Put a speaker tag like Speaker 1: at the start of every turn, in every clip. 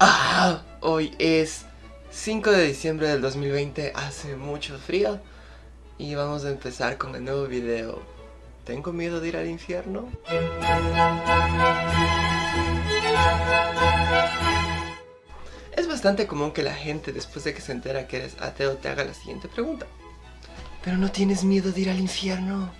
Speaker 1: Ah, hoy es 5 de diciembre del 2020, hace mucho frío y vamos a empezar con el nuevo video. ¿Tengo miedo de ir al infierno? Es bastante común que la gente después de que se entera que eres ateo te haga la siguiente pregunta. ¿Pero no tienes miedo de ir al infierno?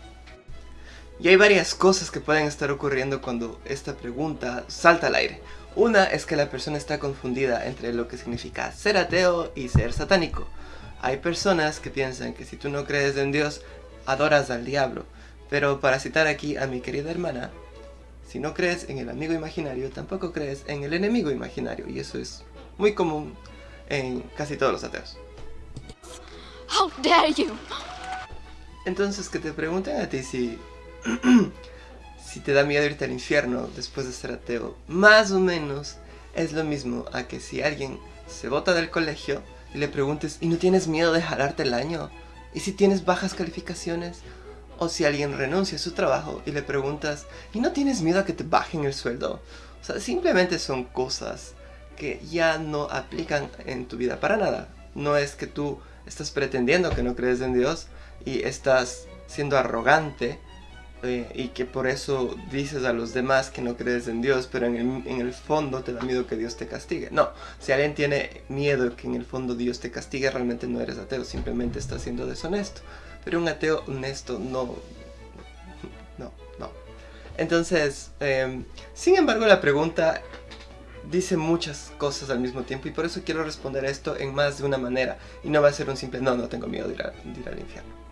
Speaker 1: Y hay varias cosas que pueden estar ocurriendo cuando esta pregunta salta al aire. Una es que la persona está confundida entre lo que significa ser ateo y ser satánico. Hay personas que piensan que si tú no crees en Dios, adoras al diablo. Pero para citar aquí a mi querida hermana, si no crees en el amigo imaginario, tampoco crees en el enemigo imaginario. Y eso es muy común en casi todos los ateos.
Speaker 2: How dare you?
Speaker 1: Entonces que te pregunten a ti si si te da miedo irte al infierno después de ser ateo, más o menos es lo mismo a que si alguien se bota del colegio y le preguntes ¿y no tienes miedo de jalarte el año? ¿Y si tienes bajas calificaciones? O si alguien renuncia a su trabajo y le preguntas ¿y no tienes miedo a que te bajen el sueldo? O sea, simplemente son cosas que ya no aplican en tu vida para nada. No es que tú estás pretendiendo que no crees en Dios y estás siendo arrogante eh, y que por eso dices a los demás que no crees en Dios, pero en el, en el, fondo te da miedo que Dios te castigue. No, si alguien tiene miedo que en el fondo Dios te castigue, realmente no eres ateo, simplemente estás siendo deshonesto. Pero un ateo honesto no... No, no. Entonces, eh, sin embargo la pregunta dice muchas cosas al mismo tiempo y por eso quiero responder esto en más de una manera y no va a ser un simple no, no tengo miedo de ir, a, de ir al infierno.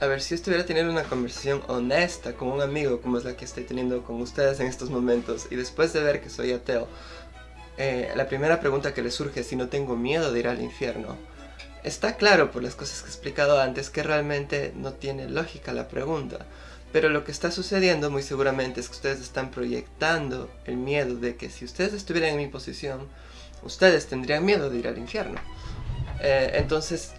Speaker 1: A ver, si estuviera teniendo una conversación honesta con un amigo como es la que estoy teniendo con ustedes en estos momentos y después de ver que soy ateo, eh, la primera pregunta que le surge es si no tengo miedo de ir al infierno. Está claro por las cosas que he explicado antes que realmente no tiene lógica la pregunta. Pero lo que está sucediendo muy seguramente es que ustedes están proyectando el miedo de que si ustedes estuvieran en mi posición, ustedes tendrían miedo de ir al infierno. Eh, entonces,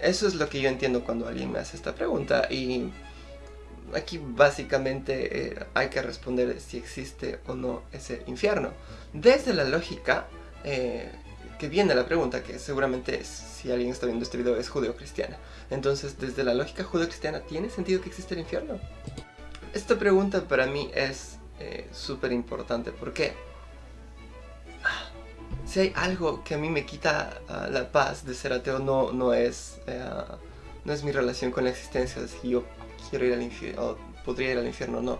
Speaker 1: eso es lo que yo entiendo cuando alguien me hace esta pregunta y aquí básicamente eh, hay que responder si existe o no ese infierno. Desde la lógica eh, que viene la pregunta, que seguramente si alguien está viendo este video es judeo-cristiana. Entonces, desde la lógica judeo-cristiana, ¿tiene sentido que existe el infierno? Esta pregunta para mí es eh, súper importante. ¿Por qué? Si hay algo que a mí me quita uh, la paz de ser ateo no, no, es, uh, no es mi relación con la existencia, si yo quiero ir al infierno o podría ir al infierno no.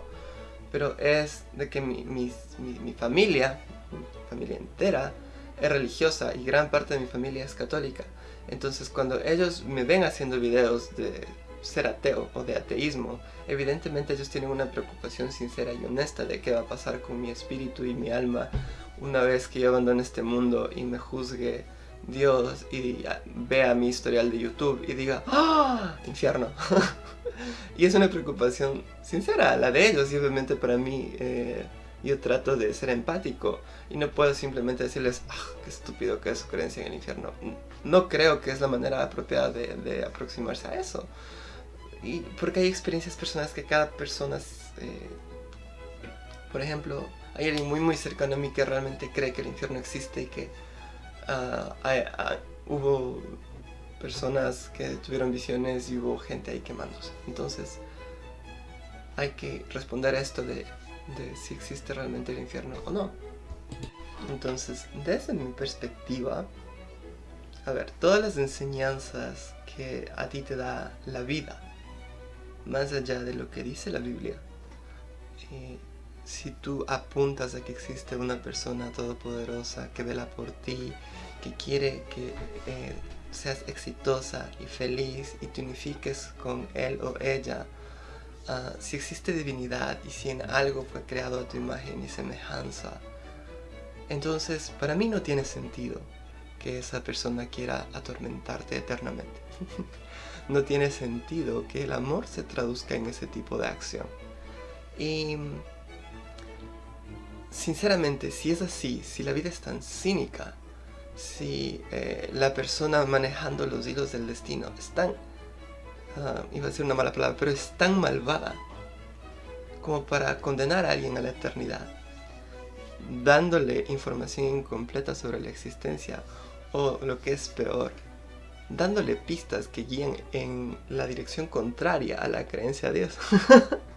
Speaker 1: Pero es de que mi, mi, mi, mi familia, mi familia entera, es religiosa y gran parte de mi familia es católica. Entonces cuando ellos me ven haciendo videos de ser ateo o de ateísmo, evidentemente ellos tienen una preocupación sincera y honesta de qué va a pasar con mi espíritu y mi alma una vez que yo abandone este mundo y me juzgue Dios y vea mi historial de YouTube y diga ¡Ah! Infierno. y es una preocupación sincera, la de ellos y obviamente para mí eh, yo trato de ser empático y no puedo simplemente decirles ¡Ah! ¡Qué estúpido que es su creencia en el infierno! No creo que es la manera apropiada de, de aproximarse a eso. Y porque hay experiencias personales que cada persona, eh, por ejemplo, hay alguien muy muy cercano a mí que realmente cree que el infierno existe y que hay, hay, hubo personas que tuvieron visiones y hubo gente ahí quemándose. Entonces hay que responder a esto de, de si existe realmente el infierno o no. Entonces, desde mi perspectiva, a ver, todas las enseñanzas que a ti te da la vida, más allá de lo que dice la Biblia, eh, si tú apuntas a que existe una persona todopoderosa que vela por ti, que quiere que eh, seas exitosa y feliz y te unifiques con él o ella, uh, si existe divinidad y si en algo fue creado a tu imagen y semejanza, entonces para mí no tiene sentido que esa persona quiera atormentarte eternamente. no tiene sentido que el amor se traduzca en ese tipo de acción. Y sinceramente, si es así, si la vida es tan cínica, si eh, la persona manejando los hilos del destino es tan, uh, iba a decir una mala palabra, pero es tan malvada como para condenar a alguien a la eternidad, dándole información incompleta sobre la existencia o lo que es peor, dándole pistas que guían en la dirección contraria a la creencia de Dios.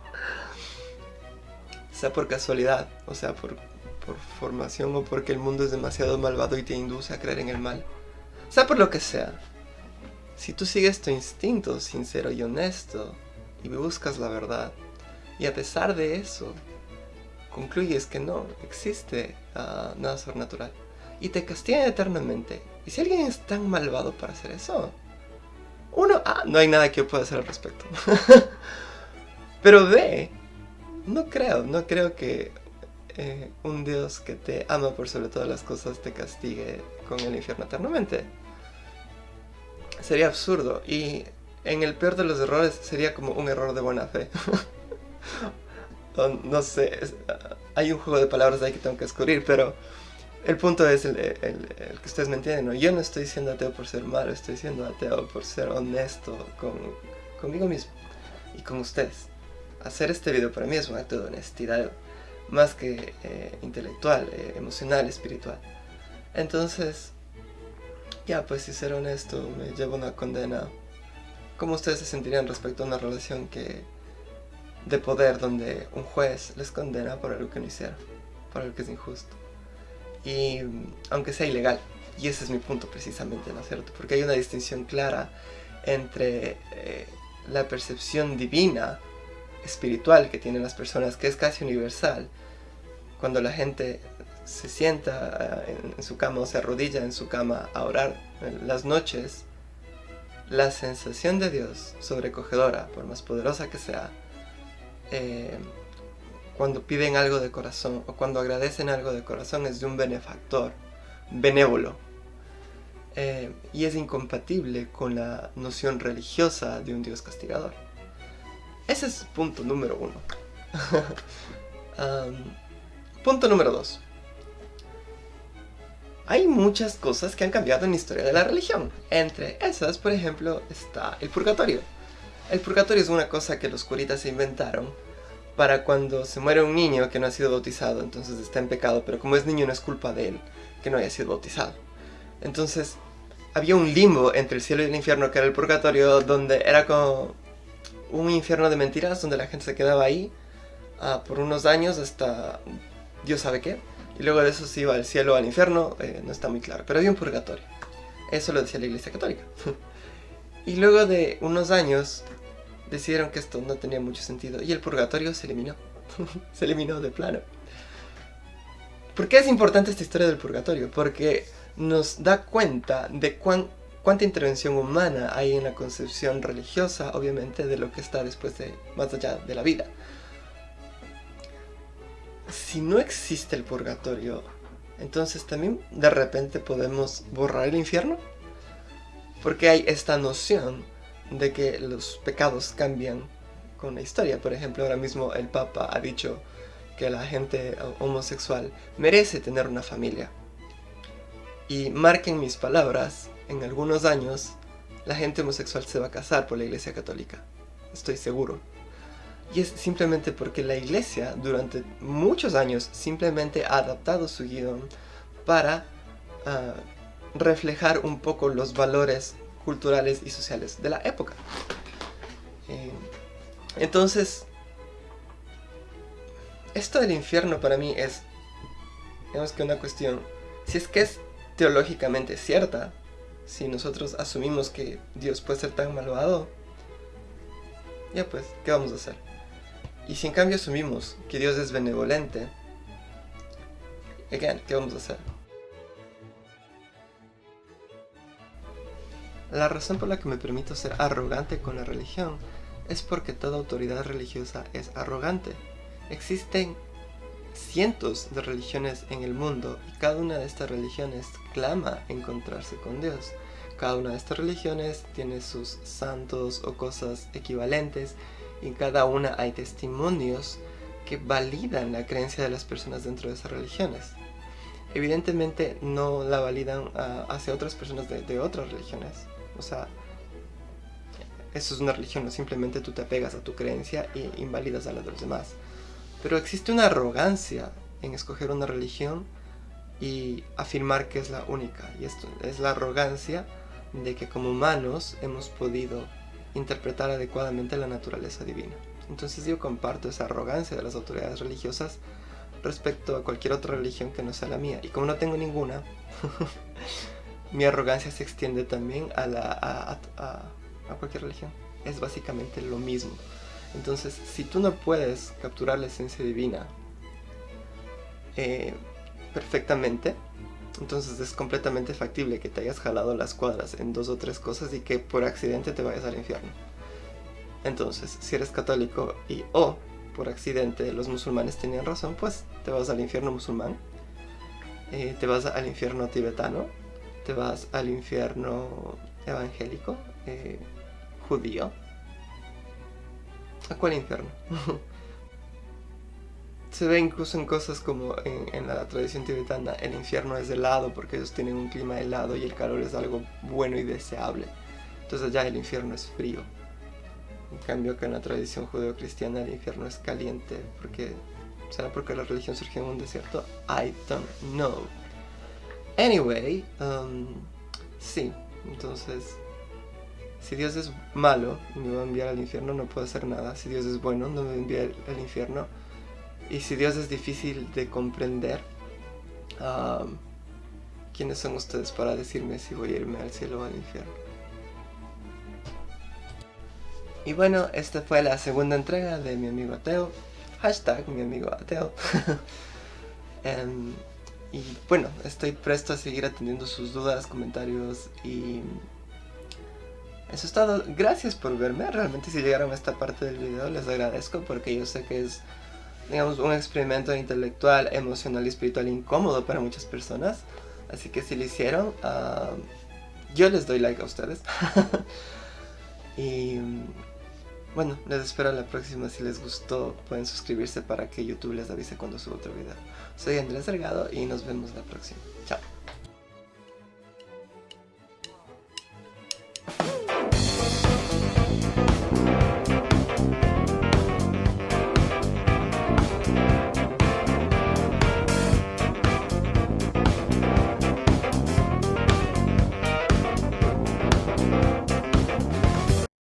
Speaker 1: sea por casualidad, o sea por, por formación o porque el mundo es demasiado malvado y te induce a creer en el mal. Sea por lo que sea. Si tú sigues tu instinto sincero y honesto y buscas la verdad, y a pesar de eso, concluyes que no existe ah, nada sobrenatural y te castigan eternamente. Y si alguien es tan malvado para hacer eso, uno, ah, no hay nada que yo pueda hacer al respecto. Pero ve, no creo, no creo que eh, un Dios que te ama por sobre todas las cosas te castigue con el infierno eternamente. Sería absurdo y en el peor de los errores sería como un error de buena fe. no sé, hay un juego de palabras ahí que tengo que descubrir, pero el punto es el, que ustedes me entienden. Yo no estoy siendo ateo por ser malo, estoy siendo ateo por ser honesto con, conmigo mismo y con ustedes. Hacer este video para mí es un acto de honestidad más que eh, intelectual, eh, emocional, espiritual. Entonces, ya pues si ser honesto me lleva una condena. ¿Cómo ustedes se sentirían respecto a una relación que de poder donde un juez les condena por algo que no hicieron, por algo que es injusto? y aunque sea ilegal. Y ese es mi punto precisamente, ¿no es cierto? Porque hay una distinción clara entre eh, la percepción divina, espiritual que tienen las personas, que es casi universal. Cuando la gente se sienta eh, en, su cama o se arrodilla en su cama a orar las noches, la sensación de Dios sobrecogedora, por más poderosa que sea, eh, cuando piden algo de corazón o cuando agradecen algo de corazón es de un benefactor, benévolo. Eh, y es incompatible con la noción religiosa de un Dios castigador. Ese es punto número uno. punto número dos. Hay muchas cosas que han cambiado en la historia de la religión. Entre esas, por ejemplo, está el purgatorio. El purgatorio es una cosa que los curitas inventaron para cuando se muere un niño que no ha sido bautizado, entonces está en pecado, pero como es niño no es culpa de él que no haya sido bautizado. Entonces había un limbo entre el cielo y el infierno que era el purgatorio, donde era como un infierno de mentiras, donde la gente se quedaba ahí ah, por unos años hasta Dios sabe qué, y luego de eso se iba al cielo o al infierno, eh, no está muy claro, pero había un purgatorio. Eso lo decía la iglesia católica. y luego de unos años decidieron que esto no tenía mucho sentido y el purgatorio se eliminó. se eliminó de plano. ¿Por qué es importante esta historia del purgatorio? Porque nos da cuenta de cuánta intervención humana hay en la concepción religiosa, obviamente, de lo que está después de, más allá de la vida. Si no existe el purgatorio, entonces también de repente podemos borrar el infierno. Porque hay esta noción de que los pecados cambian con la historia. Por ejemplo, ahora mismo el Papa ha dicho que la gente homosexual merece tener una familia. Y marquen mis palabras, en algunos años la gente homosexual se va a casar por la Iglesia Católica. Estoy seguro. Y es simplemente porque la Iglesia durante muchos años simplemente ha adaptado su guion para ah, reflejar un poco los valores culturales y sociales de la época. Eh, entonces, esto del infierno para mí es, digamos que una cuestión, si es que es teológicamente cierta, si nosotros asumimos que Dios puede ser tan malvado, ya pues, ¿qué vamos a hacer? Y si en cambio asumimos que Dios es benevolente, again, ¿qué vamos a hacer? La razón por la que me permito ser arrogante con la religión es porque toda autoridad religiosa es arrogante. Existen cientos de religiones en el mundo y cada una de estas religiones clama encontrarse con Dios. Cada una de estas religiones tiene sus santos o cosas equivalentes y cada una hay testimonios que validan la creencia de las personas dentro de esas religiones. Evidentemente no la validan ah, hacia otras personas de otras religiones, o sea, eso es una religión, simplemente tú te apegas a tu creencia e invalidas a la de los demás. Pero existe una arrogancia en escoger una religión y afirmar que es la única. Y esto es la arrogancia de que como humanos hemos podido interpretar adecuadamente la naturaleza divina. Entonces yo comparto esa arrogancia de las autoridades religiosas respecto a cualquier otra religión que no sea la mía. Y como no tengo ninguna, mi arrogancia se extiende también a, a, cualquier religión. Es básicamente lo mismo. Entonces, si tú no puedes capturar la esencia divina eh, perfectamente, entonces es completamente factible que te hayas jalado las cuadras en dos o tres cosas y que por accidente te vayas al infierno. Entonces, si eres católico y o por accidente los musulmanes tenían razón, pues te vas al infierno musulmán, eh, te vas al infierno tibetano, te vas al infierno evangélico, eh, judío. ¿A cuál infierno? Se ve incluso en cosas como en, la tradición tibetana, el infierno es helado porque ellos tienen un clima helado y el calor es algo bueno y deseable. Entonces allá el infierno es frío. En cambio que en la tradición judeo-cristiana el infierno es caliente porque... ¿Será porque la religión surgió en un desierto? I don't know. Anyway, um, sí, entonces si Dios es malo y me va a enviar al infierno, no puedo hacer nada. Si Dios es bueno, no me va a enviar al infierno. Y si Dios es difícil de comprender, ¿quiénes son ustedes para decirme si voy a irme al cielo o al infierno? Y bueno, esta fue la segunda entrega de mi amigo ateo. Hashtag mi amigo ateo. Em, y bueno, estoy presto a seguir atendiendo sus dudas, comentarios y... Eso es todo. Gracias por verme. Realmente si llegaron a esta parte del video les agradezco porque yo sé que es digamos, un experimento intelectual, emocional y espiritual incómodo para muchas personas. Así que si lo hicieron, ah, yo les doy like a ustedes. y bueno, les espero la próxima. Si les gustó, pueden suscribirse para que YouTube les avise cuando suba otro video. Soy Andrés Delgado y nos vemos la próxima. Chao.